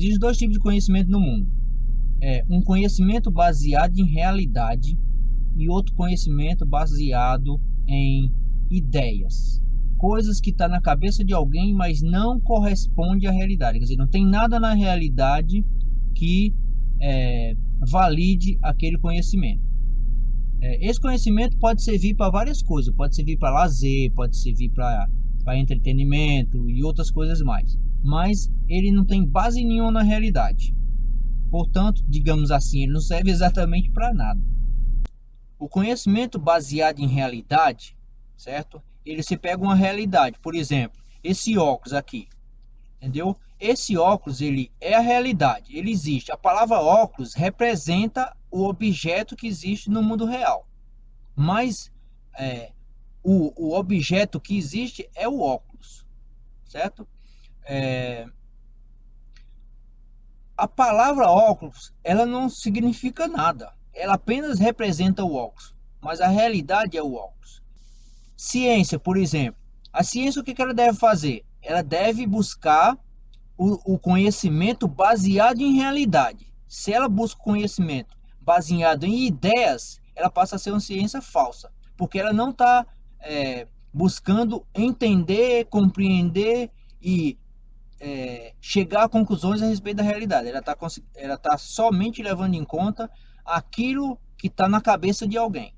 Existem dois tipos de conhecimento no mundo. É um conhecimento baseado em realidade e outro conhecimento baseado em ideias. Coisas que está na cabeça de alguém, mas não corresponde à realidade. Quer dizer, não tem nada na realidade que é, valide aquele conhecimento. É, esse conhecimento pode servir para várias coisas. Pode servir para lazer, pode servir para entretenimento e outras coisas mais. Mas ele não tem base nenhuma na realidade. Portanto, digamos assim, ele não serve exatamente para nada. O conhecimento baseado em realidade, certo? Ele se pega uma realidade, por exemplo, esse óculos aqui, entendeu? Esse óculos ele é a realidade, ele existe. A palavra óculos representa o objeto que existe no mundo real, mas é, o, o objeto que existe é o óculos, certo? É, a palavra óculos ela não significa nada ela apenas representa o óculos, mas a realidade é o óculos. Ciência, por exemplo. A ciência o que ela deve fazer? Ela deve buscar o, o conhecimento baseado em realidade. Se ela busca conhecimento baseado em ideias, ela passa a ser uma ciência falsa, porque ela não está é, buscando entender, compreender e é, chegar a conclusões a respeito da realidade. Ela está ela tá somente levando em conta aquilo que está na cabeça de alguém.